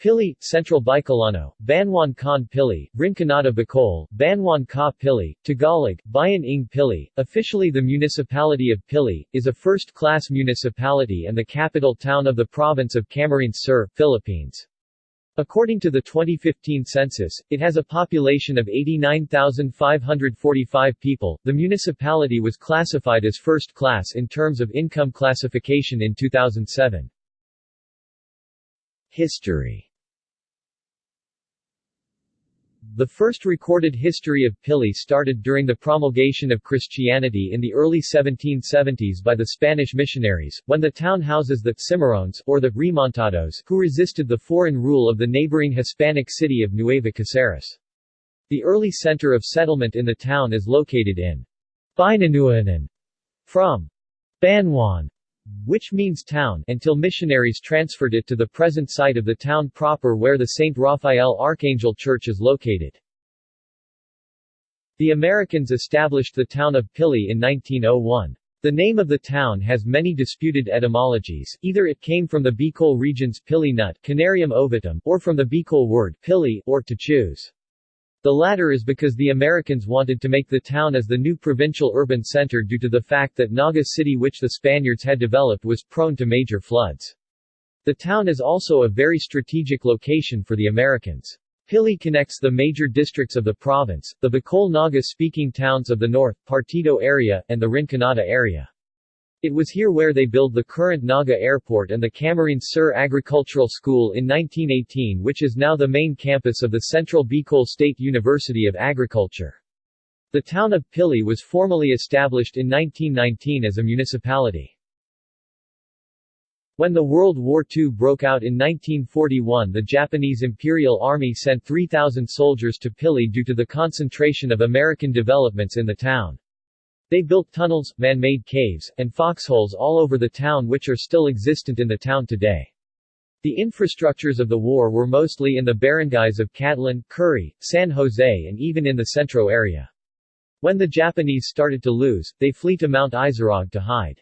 Pili, Central Bicolano, Banwan Khan Pili, Rinconada Bicol, Banwan Ka Pili, Tagalog, Bayan ng Pili, officially the municipality of Pili, is a first-class municipality and the capital town of the province of Camarines Sur, Philippines. According to the 2015 census, it has a population of 89,545 people. The municipality was classified as first class in terms of income classification in 2007. History The first recorded history of Pili started during the promulgation of Christianity in the early 1770s by the Spanish missionaries, when the town houses the Cimarrones, or the Remontados, who resisted the foreign rule of the neighboring Hispanic city of Nueva Caceres. The early center of settlement in the town is located in Binanuanan, from Banwan, which means town, until missionaries transferred it to the present site of the town proper where the St. Raphael Archangel Church is located. The Americans established the town of Pili in 1901. The name of the town has many disputed etymologies, either it came from the Bicol region's pili nut Canarium or from the Bicol word pili, or to choose. The latter is because the Americans wanted to make the town as the new provincial urban center due to the fact that Naga City which the Spaniards had developed was prone to major floods. The town is also a very strategic location for the Americans. Pili connects the major districts of the province, the Bicol Naga-speaking towns of the north, Partido area, and the Rinconada area. It was here where they built the current Naga Airport and the Camarines Sur Agricultural School in 1918 which is now the main campus of the Central Bicol State University of Agriculture. The town of Pili was formally established in 1919 as a municipality. When the World War II broke out in 1941 the Japanese Imperial Army sent 3,000 soldiers to Pili due to the concentration of American developments in the town. They built tunnels, man-made caves, and foxholes all over the town which are still existent in the town today. The infrastructures of the war were mostly in the barangays of Cadlan, Curry, San Jose and even in the Centro area. When the Japanese started to lose, they flee to Mount Isarog to hide.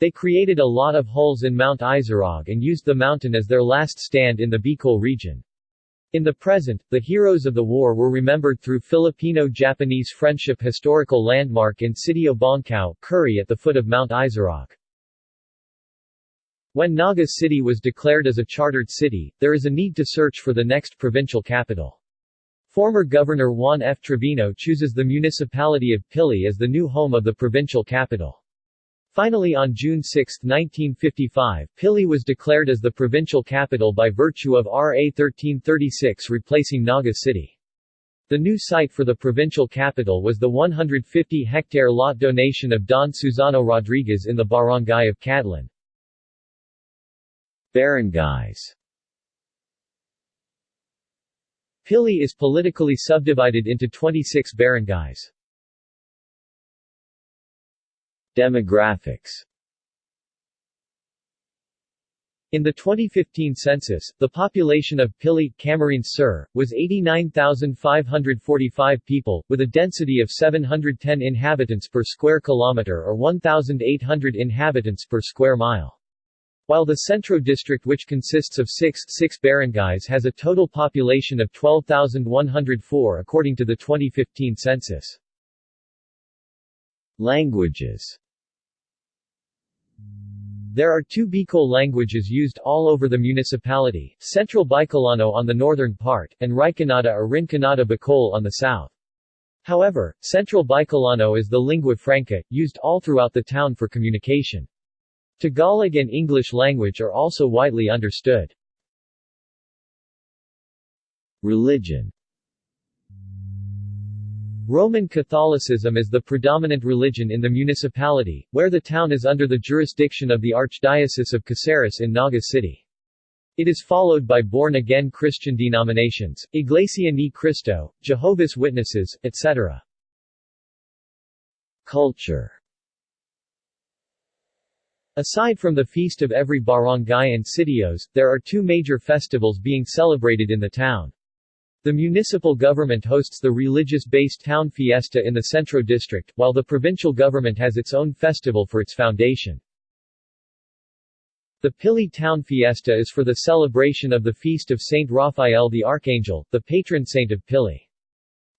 They created a lot of holes in Mount Isarog and used the mountain as their last stand in the Bicol region. In the present, the heroes of the war were remembered through Filipino-Japanese Friendship Historical Landmark in Sitio Bongkao, Curry at the foot of Mount Isarog. When Naga City was declared as a chartered city, there is a need to search for the next provincial capital. Former Governor Juan F. Trevino chooses the municipality of Pili as the new home of the provincial capital. Finally on June 6, 1955, Pili was declared as the provincial capital by virtue of RA 1336 replacing Naga City. The new site for the provincial capital was the 150-hectare lot donation of Don Susano Rodriguez in the barangay of Cadlan. Barangays Pili is politically subdivided into 26 barangays. Demographics in the 2015 census, the population of Pili, Camarines Sur, was 89,545 people, with a density of 710 inhabitants per square kilometer or 1,800 inhabitants per square mile. While the Centro district which consists of six, six barangays has a total population of 12,104 according to the 2015 census. Languages there are two Bicol languages used all over the municipality, Central Bicolano on the northern part, and Rinconada or Rinconada Bicol on the south. However, Central Bicolano is the lingua franca, used all throughout the town for communication. Tagalog and English language are also widely understood. Religion Roman Catholicism is the predominant religion in the municipality, where the town is under the jurisdiction of the Archdiocese of Caceres in Naga City. It is followed by born-again Christian denominations, Iglesia Ni Cristo, Jehovah's Witnesses, etc. Culture Aside from the Feast of every barangay and sitios, there are two major festivals being celebrated in the town. The municipal government hosts the religious-based town fiesta in the Centro district, while the provincial government has its own festival for its foundation. The Pili Town Fiesta is for the celebration of the feast of Saint Raphael the Archangel, the patron saint of Pili.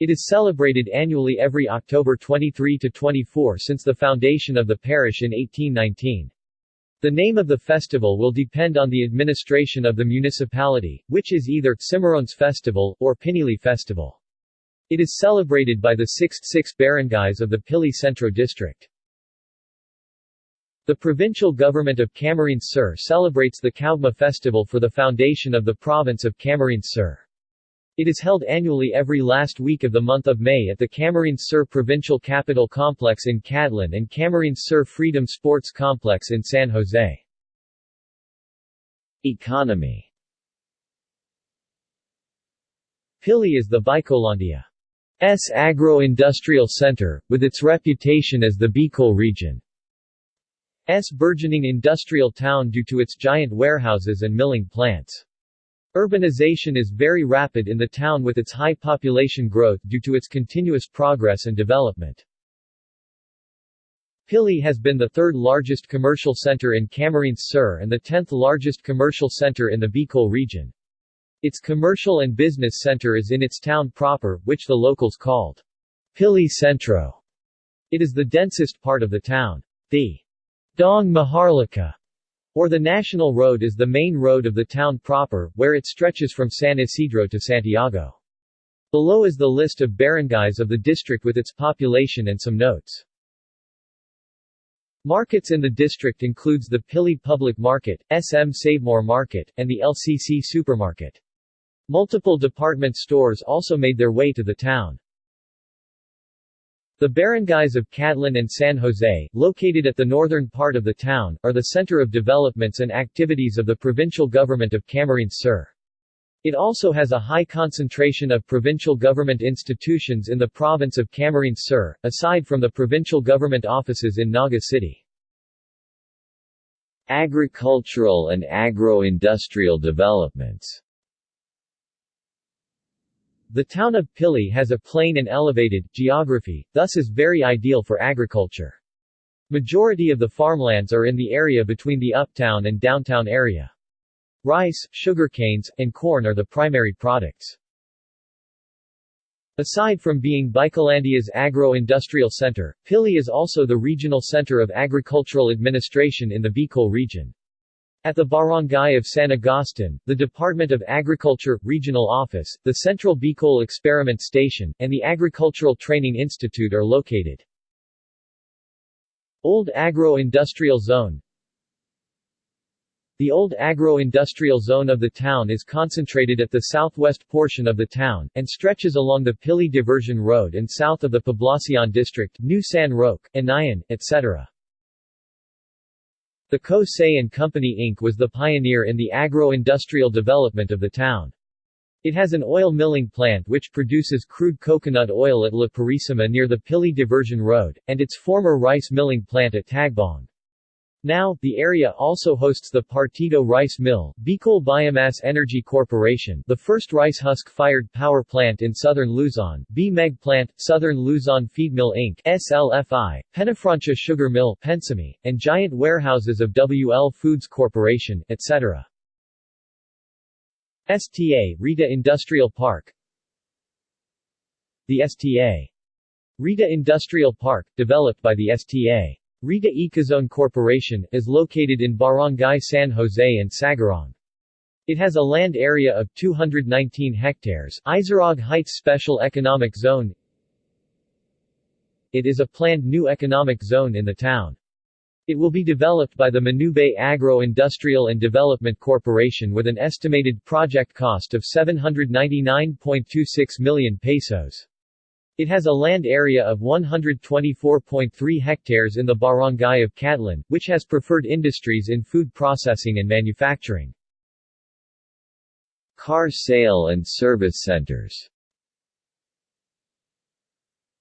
It is celebrated annually every October twenty-three to twenty-four since the foundation of the parish in 1819. The name of the festival will depend on the administration of the municipality, which is either Cimarrones Festival, or Pinili Festival. It is celebrated by the sixth six barangays of the Pili Centro district. The provincial government of Camarines Sur celebrates the Kaogma festival for the foundation of the province of Camarines Sur. It is held annually every last week of the month of May at the Camarines Sur Provincial Capital Complex in Cadlan and Camarines Sur Freedom Sports Complex in San Jose. Economy Pili is the Bicolandia's agro-industrial center, with its reputation as the Bicol region. S burgeoning industrial town due to its giant warehouses and milling plants. Urbanization is very rapid in the town with its high population growth due to its continuous progress and development. Pili has been the third largest commercial center in Camarines Sur and the tenth largest commercial center in the Bicol region. Its commercial and business center is in its town proper, which the locals called Pili Centro. It is the densest part of the town. The Daang Maharlika, or the National Road is the main road of the town proper, where it stretches from San Isidro to Santiago. Below is the list of barangays of the district with its population and some notes. Markets in the district includes the Pili Public Market, SM Savemore Market, and the LCC Supermarket. Multiple department stores also made their way to the town. The barangays of Cadlan and San Jose, located at the northern part of the town, are the center of developments and activities of the provincial government of Camarines Sur. It also has a high concentration of provincial government institutions in the province of Camarines Sur, aside from the provincial government offices in Naga City. Agricultural and agro-industrial developments the town of Pili has a plain and elevated geography, thus is very ideal for agriculture. Majority of the farmlands are in the area between the uptown and downtown area. Rice, sugarcanes, and corn are the primary products. Aside from being Bicolandia's agro-industrial center, Pili is also the regional center of agricultural administration in the Bicol region. At the barangay of San Agustin, the Department of Agriculture, Regional Office, the Central Bicol Experiment Station, and the Agricultural Training Institute are located. Old Agro-Industrial Zone The old agro-industrial zone of the town is concentrated at the southwest portion of the town, and stretches along the Pili Diversion Road and south of the Poblacion District, New San Roque, Anayan, etc. The Co. Say & Company Inc. was the pioneer in the agro-industrial development of the town. It has an oil milling plant which produces crude coconut oil at La Purisima near the Pili Diversion Road, and its former rice milling plant at Tagbong. Now, the area also hosts the Partido Rice Mill, Bicol Biomass Energy Corporation, the first rice husk-fired power plant in southern Luzon, B-Meg Plant, Southern Luzon Feed Mill Inc. SLFI, Penafrancia Sugar Mill, Pensami, and giant warehouses of WL Foods Corporation, etc. STA, Rita Industrial Park The STA. Rita Industrial Park, developed by the STA. Rita Ecozone Corporation, is located in Barangay San Jose and Sagarong. It has a land area of 219 hectares, Isarog Heights Special Economic Zone. It is a planned new economic zone in the town. It will be developed by the Manubay Agro-Industrial and Development Corporation with an estimated project cost of 799.26 million pesos. It has a land area of 124.3 hectares in the barangay of Cadlan, which has preferred industries in food processing and manufacturing. Car sale and service centers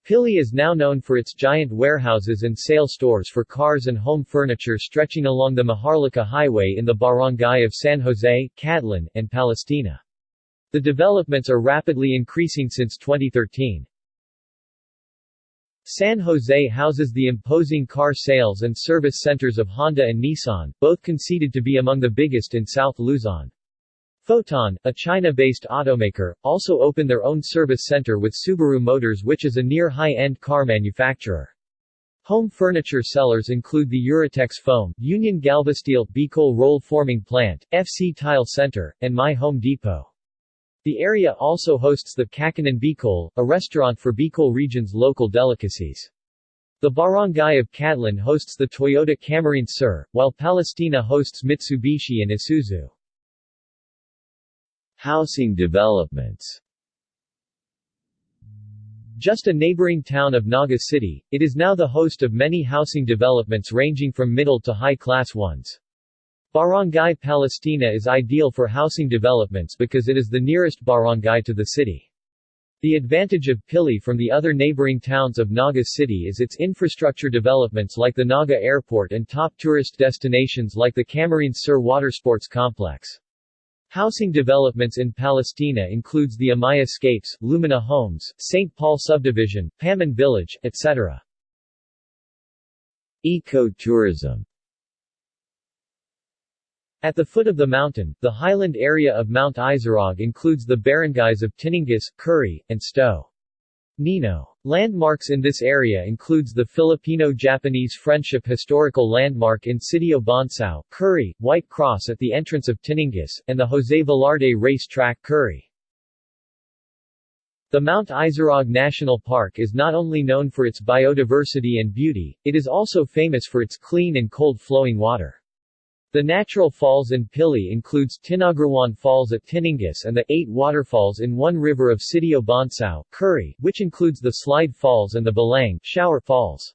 Pili is now known for its giant warehouses and sale stores for cars and home furniture stretching along the Maharlika Highway in the barangay of San Jose, Cadlan, and Palestina. The developments are rapidly increasing since 2013. San Jose houses the imposing car sales and service centers of Honda and Nissan, both conceded to be among the biggest in South Luzon. Foton, a China-based automaker, also opened their own service center with Subaru Motors which is a near high-end car manufacturer. Home furniture sellers include the Eurotex Foam, Union Galvasteel, Bicol Roll Forming Plant, FC Tile Center, and My Home Depot. The area also hosts the Kakanan Bicol, a restaurant for Bicol region's local delicacies. The barangay of Cadlan hosts the Toyota Camarines Sur, while Palestina hosts Mitsubishi and Isuzu. Housing developments Just a neighboring town of Naga City, it is now the host of many housing developments ranging from middle to high-class ones. Barangay Palestina is ideal for housing developments because it is the nearest barangay to the city. The advantage of Pili from the other neighboring towns of Naga City is its infrastructure developments like the Naga Airport and top tourist destinations like the Camarines Sur Watersports Complex. Housing developments in Palestina includes the Amaya Scapes, Lumina Homes, St. Paul Subdivision, Paman Village, etc. Eco-tourism at the foot of the mountain, the highland area of Mount Isarog includes the barangays of Tiningas, Curry, and Sto. Nino. Landmarks in this area includes the Filipino-Japanese Friendship Historical Landmark in Sitio Bonsao, Curry, White Cross at the entrance of Tiningas, and the Jose Velarde Race Track Curry. The Mount Isarog National Park is not only known for its biodiversity and beauty, it is also famous for its clean and cold-flowing water. The natural falls in Pili includes Tinagrawan Falls at Tiningas and the eight waterfalls in one river of Sitio Bonsao, Curry, which includes the Slide Falls and the Balang Shower Falls.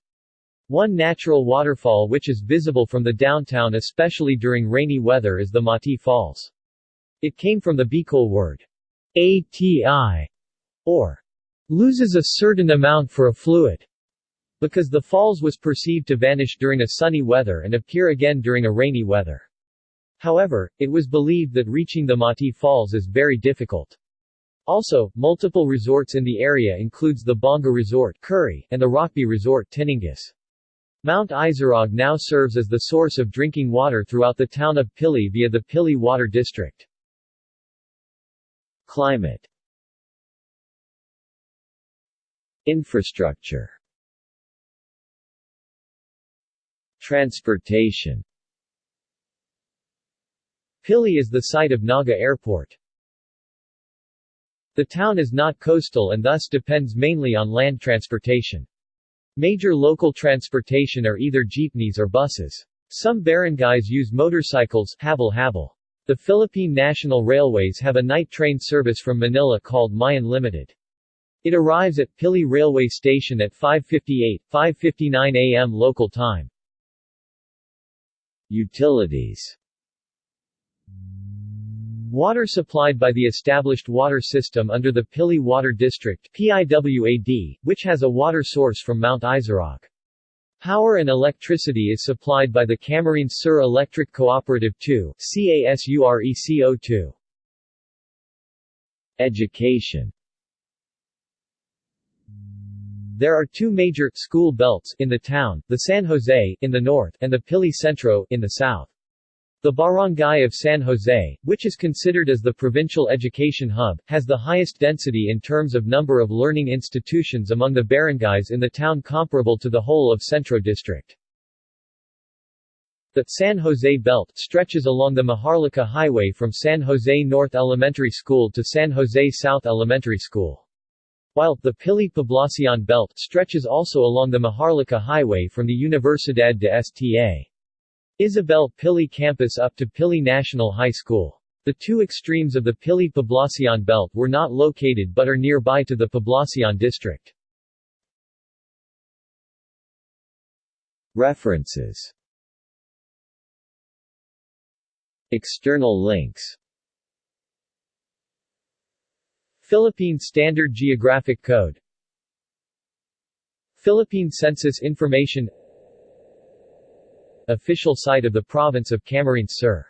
One natural waterfall which is visible from the downtown especially during rainy weather is the Mati Falls. It came from the Bicol word ATI, or loses a certain amount for a fluid because the falls was perceived to vanish during a sunny weather and appear again during a rainy weather. However, it was believed that reaching the Mati Falls is very difficult. Also, multiple resorts in the area includes the Bonga Resort Curry and the Rockby Resort Tiningas. Mount Isarog now serves as the source of drinking water throughout the town of Pili via the Pili Water District. Climate Infrastructure Transportation Pili is the site of Naga Airport. The town is not coastal and thus depends mainly on land transportation. Major local transportation are either jeepneys or buses. Some barangays use motorcycles habal-habal. The Philippine National Railways have a night train service from Manila called Mayon Limited. It arrives at Pili Railway Station at 5.58, 5.59 am local time. Utilities Water supplied by the established water system under the Pili Water District PIWAD, which has a water source from Mount Isarog. Power and electricity is supplied by the Camarines Sur Electric Cooperative 2 CASURECO2. Education there are two major school belts in the town, the San Jose in the north and the Pili Centro in the south. The barangay of San Jose, which is considered as the provincial education hub, has the highest density in terms of number of learning institutions among the barangays in the town comparable to the whole of Centro District. The San Jose Belt stretches along the Maharlika Highway from San Jose North Elementary School to San Jose South Elementary School. While, the Pili Poblacion Belt stretches also along the Maharlika Highway from the Universidad de Sta. Isabel Pili campus up to Pili National High School. The two extremes of the Pili Poblacion Belt were not located but are nearby to the Poblacion district. References External links Philippine Standard Geographic Code. Philippine Census Information. Official site of the Province of Camarines Sur